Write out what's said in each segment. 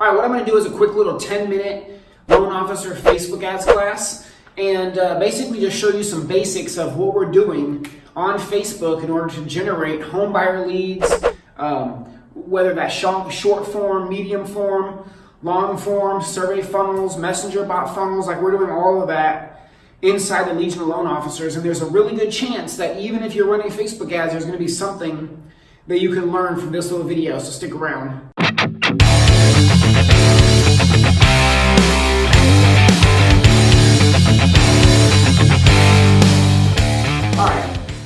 All right, what I'm gonna do is a quick little 10 minute loan officer Facebook ads class and uh, basically just show you some basics of what we're doing on Facebook in order to generate home buyer leads, um, whether that's short form, medium form, long form, survey funnels, messenger bot funnels, like we're doing all of that inside the Legion of Loan Officers. And there's a really good chance that even if you're running Facebook ads, there's gonna be something that you can learn from this little video, so stick around.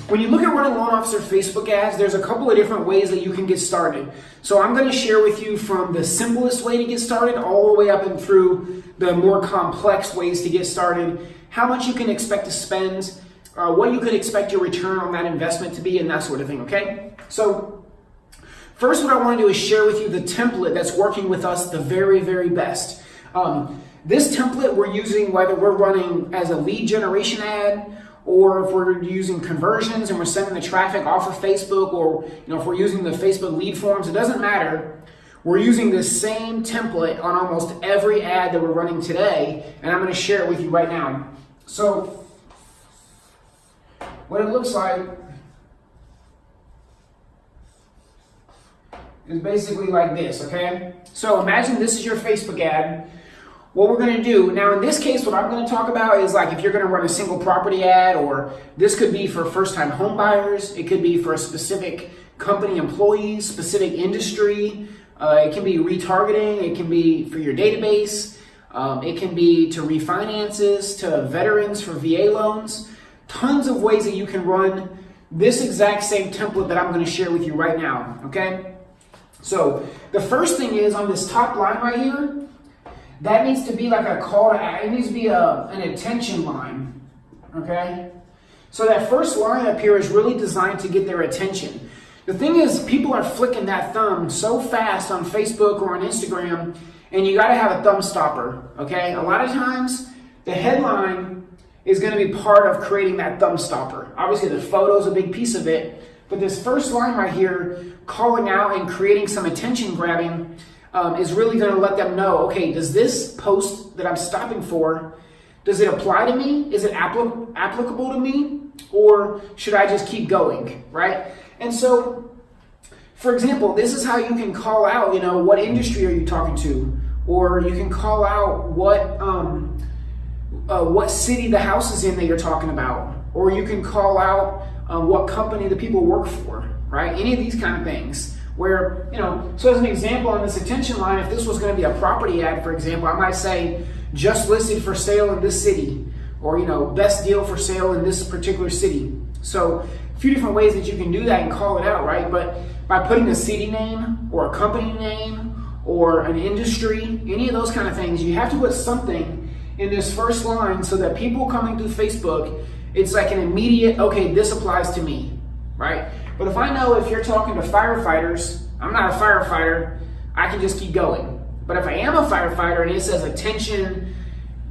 When you look at running loan officer Facebook ads, there's a couple of different ways that you can get started. So I'm going to share with you from the simplest way to get started all the way up and through the more complex ways to get started, how much you can expect to spend, uh, what you could expect your return on that investment to be, and that sort of thing, okay? So first what I want to do is share with you the template that's working with us the very, very best. Um, this template we're using whether we're running as a lead generation ad or if we're using conversions and we're sending the traffic off of Facebook, or you know, if we're using the Facebook lead forms, it doesn't matter. We're using the same template on almost every ad that we're running today, and I'm going to share it with you right now. So, what it looks like is basically like this, okay? So imagine this is your Facebook ad what we're going to do now in this case what i'm going to talk about is like if you're going to run a single property ad or this could be for first time home buyers it could be for a specific company employees specific industry uh, it can be retargeting it can be for your database um, it can be to refinances to veterans for va loans tons of ways that you can run this exact same template that i'm going to share with you right now okay? So the first thing is on this top line right here that needs to be like a call to action. It needs to be a, an attention line, okay? So that first line up here is really designed to get their attention. The thing is, people are flicking that thumb so fast on Facebook or on Instagram, and you got to have a thumb stopper, okay? A lot of times, the headline is going to be part of creating that thumb stopper. Obviously, the photo is a big piece of it, but this first line right here, calling out and creating some attention grabbing, um, is really going to let them know, okay, does this post that I'm stopping for, does it apply to me? Is it applicable to me? Or should I just keep going, right? And so, for example, this is how you can call out, you know, what industry are you talking to? Or you can call out what, um, uh, what city the house is in that you're talking about. Or you can call out um, what company the people work for, right? Any of these kind of things where, you know, so as an example on this attention line, if this was going to be a property ad, for example, I might say just listed for sale in this city or, you know, best deal for sale in this particular city. So a few different ways that you can do that and call it out, right? But by putting a city name or a company name or an industry, any of those kind of things, you have to put something in this first line so that people coming through Facebook, it's like an immediate, okay, this applies to me, right? But if I know if you're talking to firefighters, I'm not a firefighter, I can just keep going. But if I am a firefighter and it says attention,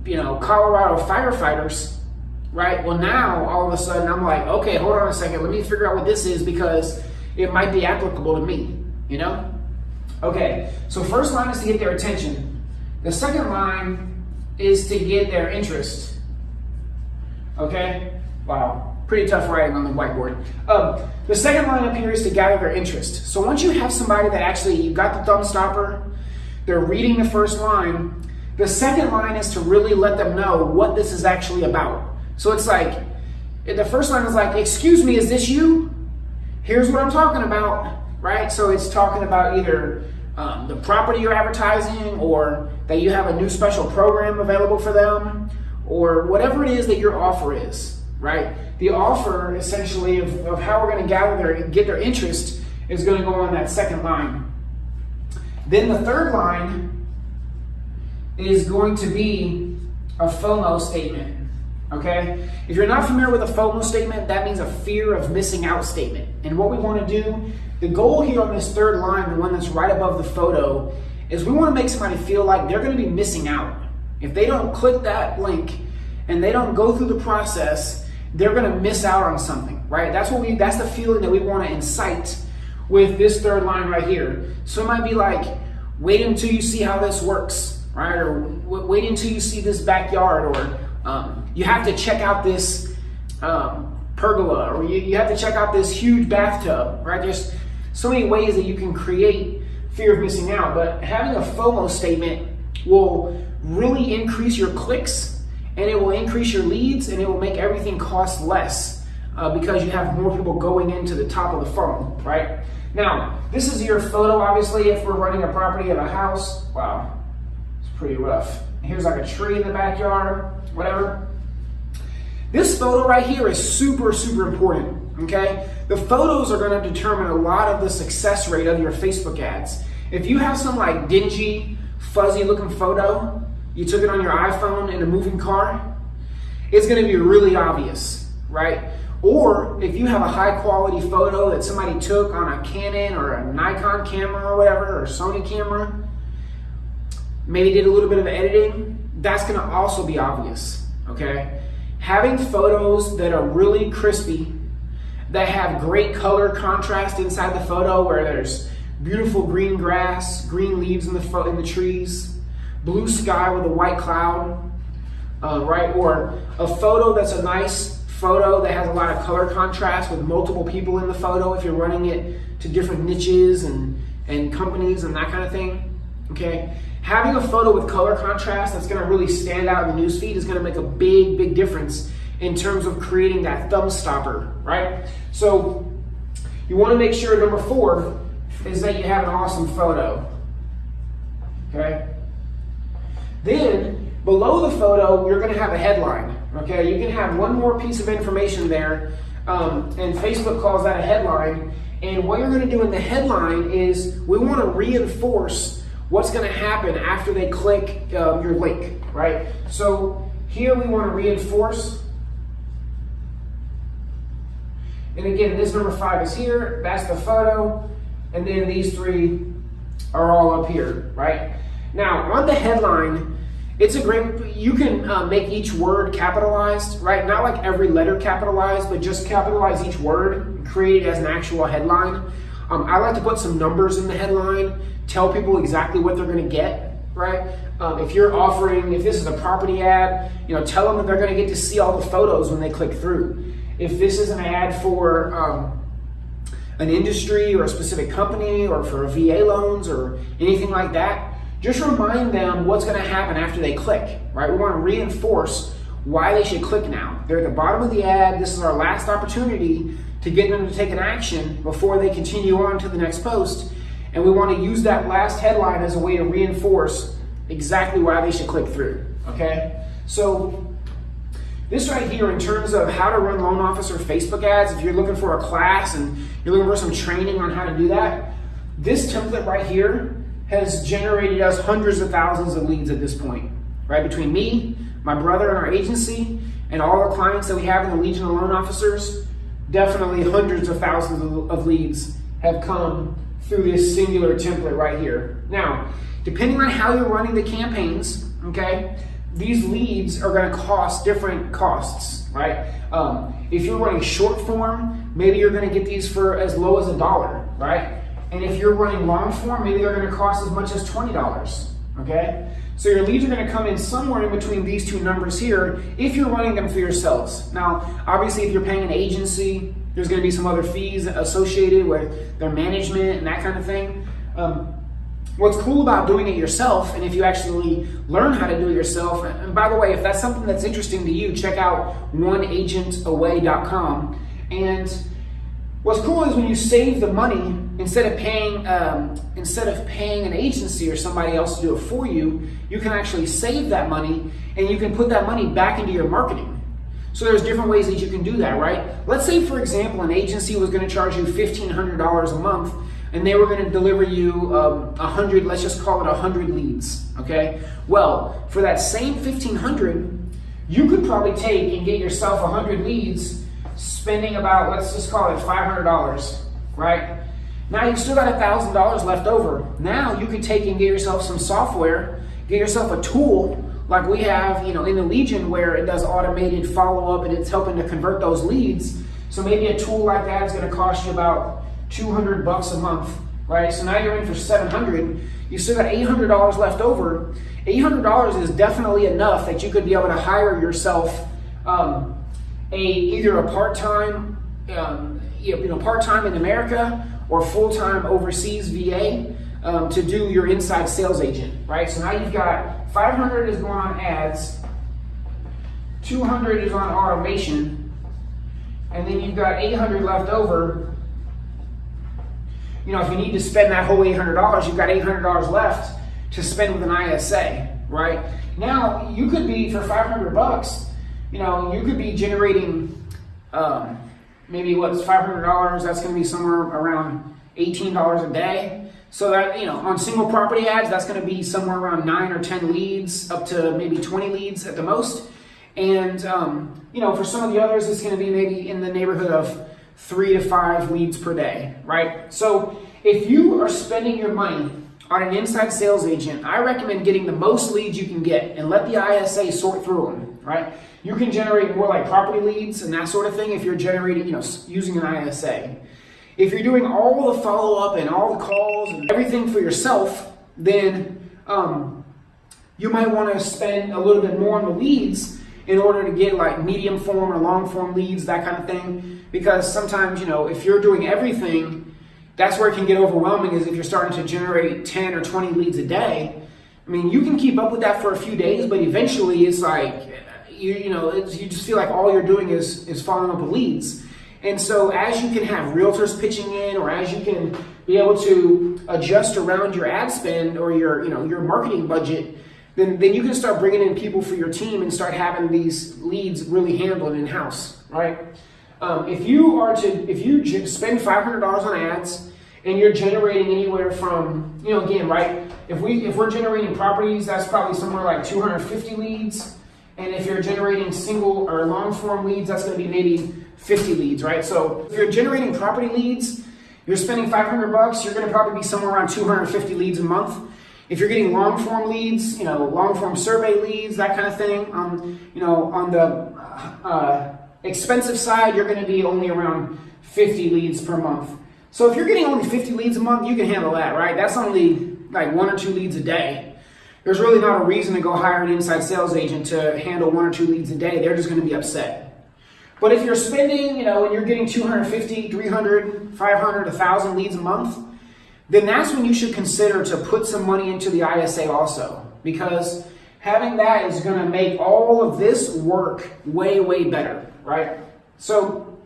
you know, Colorado firefighters, right? Well, now all of a sudden I'm like, okay, hold on a second, let me figure out what this is because it might be applicable to me, you know? Okay, so first line is to get their attention. The second line is to get their interest. Okay? Wow pretty tough writing on the whiteboard. Um, the second line up here is to gather their interest. So once you have somebody that actually, you've got the thumb stopper, they're reading the first line, the second line is to really let them know what this is actually about. So it's like, the first line is like, excuse me, is this you? Here's what I'm talking about, right? So it's talking about either um, the property you're advertising or that you have a new special program available for them or whatever it is that your offer is right? The offer, essentially, of, of how we're going to gather their, get their interest is going to go on that second line. Then the third line is going to be a FOMO statement, okay? If you're not familiar with a FOMO statement, that means a fear of missing out statement. And what we want to do, the goal here on this third line, the one that's right above the photo, is we want to make somebody feel like they're going to be missing out. If they don't click that link and they don't go through the process, they're going to miss out on something, right? That's what we, that's the feeling that we want to incite with this third line right here. So it might be like, wait until you see how this works, right? Or wait until you see this backyard, or um, you have to check out this um, pergola, or you, you have to check out this huge bathtub, right? There's so many ways that you can create fear of missing out, but having a FOMO statement will really increase your clicks and it will increase your leads and it will make everything cost less uh, because you have more people going into the top of the funnel, right? Now, this is your photo, obviously, if we're running a property of a house. Wow, it's pretty rough. Here's like a tree in the backyard, whatever. This photo right here is super, super important, okay? The photos are gonna determine a lot of the success rate of your Facebook ads. If you have some like dingy, fuzzy looking photo, you took it on your iPhone in a moving car, it's gonna be really obvious, right? Or if you have a high quality photo that somebody took on a Canon or a Nikon camera or whatever, or Sony camera, maybe did a little bit of editing, that's gonna also be obvious, okay? Having photos that are really crispy, that have great color contrast inside the photo where there's beautiful green grass, green leaves in the, in the trees, blue sky with a white cloud, uh, right? Or a photo that's a nice photo that has a lot of color contrast with multiple people in the photo if you're running it to different niches and, and companies and that kind of thing, okay? Having a photo with color contrast that's gonna really stand out in the newsfeed is gonna make a big, big difference in terms of creating that thumb stopper, right? So you wanna make sure, number four, is that you have an awesome photo, okay? Then, below the photo, you're gonna have a headline. Okay, you can have one more piece of information there, um, and Facebook calls that a headline. And what you're going to do in the headline is we want to reinforce what's going to happen after they click uh, your link, right? So here we want to reinforce. And again, this number five is here. That's the photo. And then these three are all up here, right? Now, on the headline, it's a great, you can uh, make each word capitalized, right? Not like every letter capitalized, but just capitalize each word and create it as an actual headline. Um, I like to put some numbers in the headline, tell people exactly what they're gonna get, right? Um, if you're offering, if this is a property ad, you know, tell them that they're gonna get to see all the photos when they click through. If this is an ad for um, an industry or a specific company or for VA loans or anything like that, just remind them what's going to happen after they click, right? We want to reinforce why they should click now. They're at the bottom of the ad. This is our last opportunity to get them to take an action before they continue on to the next post. And we want to use that last headline as a way to reinforce exactly why they should click through, okay? So this right here in terms of how to run loan officer Facebook ads, if you're looking for a class and you're looking for some training on how to do that, this template right here has generated us hundreds of thousands of leads at this point, right? Between me, my brother, and our agency, and all the clients that we have in the Legion of Loan Officers, definitely hundreds of thousands of, leads have come through this singular template right here. Now, depending on how you're running the campaigns, okay, these leads are going to cost different costs, right? Um, if you're running short form, maybe you're going to get these for as low as a dollar, right? And if you're running long form, maybe they're going to cost as much as $20. Okay? So your leads are going to come in somewhere in between these two numbers here if you're running them for yourselves. Now, obviously, if you're paying an agency, there's going to be some other fees associated with their management and that kind of thing. Um, what's cool about doing it yourself, and if you actually learn how to do it yourself, and by the way, if that's something that's interesting to you, check out oneagentaway.com. And what's cool is when you save the money instead of paying um, instead of paying an agency or somebody else to do it for you, you can actually save that money and you can put that money back into your marketing. So there's different ways that you can do that, right? Let's say, for example, an agency was going to charge you $1,500 a month and they were going to deliver you um, 100, let's just call it 100 leads, okay? Well, for that same 1,500, you could probably take and get yourself 100 leads spending about, let's just call it $500, right? Now you've still got $1,000 left over. Now you can take and get yourself some software, get yourself a tool like we have, you know, in the Legion where it does automated follow-up and it's helping to convert those leads. So maybe a tool like that is going to cost you about 200 bucks a month, right? So now you're in for 700. you still got $800 left over. $800 is definitely enough that you could be able to hire yourself um, a either a part-time, um, you know, part-time in America or full-time overseas VA um, to do your inside sales agent, right? So now you've got 500 is going on ads, 200 is on automation, and then you've got 800 left over. You know, if you need to spend that whole $800, you've got $800 left to spend with an ISA, right? Now, you could be, for 500 bucks, you know, you could be generating um, maybe what's $500, that's gonna be somewhere around $18 a day. So that, you know, on single property ads, that's gonna be somewhere around nine or 10 leads, up to maybe 20 leads at the most. And, um, you know, for some of the others, it's gonna be maybe in the neighborhood of three to five leads per day, right? So if you are spending your money on an inside sales agent, I recommend getting the most leads you can get and let the ISA sort through them, right? You can generate more like property leads and that sort of thing if you're generating, you know, using an ISA. If you're doing all the follow up and all the calls and everything for yourself, then um, you might want to spend a little bit more on the leads in order to get like medium form or long form leads, that kind of thing. Because sometimes, you know, if you're doing everything, that's where it can get overwhelming is if you're starting to generate 10 or 20 leads a day. I mean, you can keep up with that for a few days, but eventually it's like, you, you know, you just feel like all you're doing is, is following up with leads. And so as you can have realtors pitching in or as you can be able to adjust around your ad spend or your, you know, your marketing budget, then, then you can start bringing in people for your team and start having these leads really handled in-house, right? Um, if you are to, if you spend $500 on ads and you're generating anywhere from, you know, again, right? If we, if we're generating properties, that's probably somewhere like 250 leads. And if you're generating single or long form leads, that's going to be maybe 50 leads, right? So if you're generating property leads, you're spending 500 bucks, you're going to probably be somewhere around 250 leads a month. If you're getting long form leads, you know, long form survey leads, that kind of thing, um, you know, on the uh, expensive side, you're going to be only around 50 leads per month. So if you're getting only 50 leads a month, you can handle that, right? That's only like one or two leads a day there's really not a reason to go hire an inside sales agent to handle one or two leads a day. They're just going to be upset. But if you're spending, you know, and you're getting 250, 300, 500, 1,000 leads a month, then that's when you should consider to put some money into the ISA also. Because having that is going to make all of this work way, way better, right? So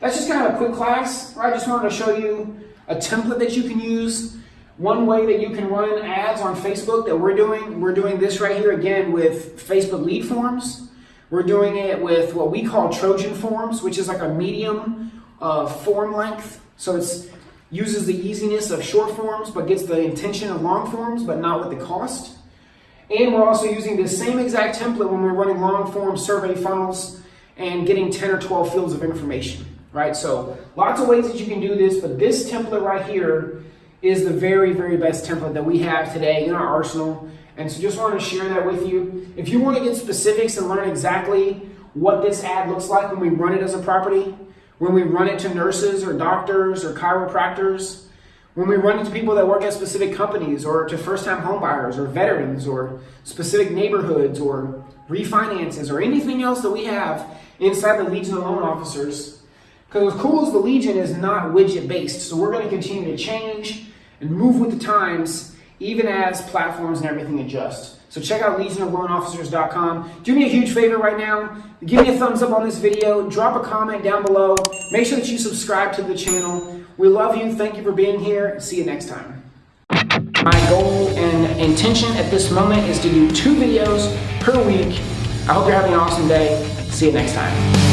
that's just kind of a quick class. I just wanted to show you a template that you can use one way that you can run ads on Facebook that we're doing, we're doing this right here again with Facebook lead forms. We're doing it with what we call Trojan forms, which is like a medium uh, form length. So it uses the easiness of short forms, but gets the intention of long forms, but not with the cost. And we're also using the same exact template when we're running long form survey funnels and getting 10 or 12 fields of information, right? So lots of ways that you can do this, but this template right here is the very, very best template that we have today in our arsenal. And so just wanted to share that with you. If you want to get specifics and learn exactly what this ad looks like when we run it as a property, when we run it to nurses or doctors or chiropractors, when we run it to people that work at specific companies or to first-time homebuyers or veterans or specific neighborhoods or refinances or anything else that we have inside the Legion of Loan Officers. Because what's cool is the Legion is not widget based, so we're going to continue to change and move with the times, even as platforms and everything adjust. So check out legionofloanofficers.com. Do me a huge favor right now. Give me a thumbs up on this video. Drop a comment down below. Make sure that you subscribe to the channel. We love you. Thank you for being here. See you next time. My goal and intention at this moment is to do two videos per week. I hope you're having an awesome day. See you next time.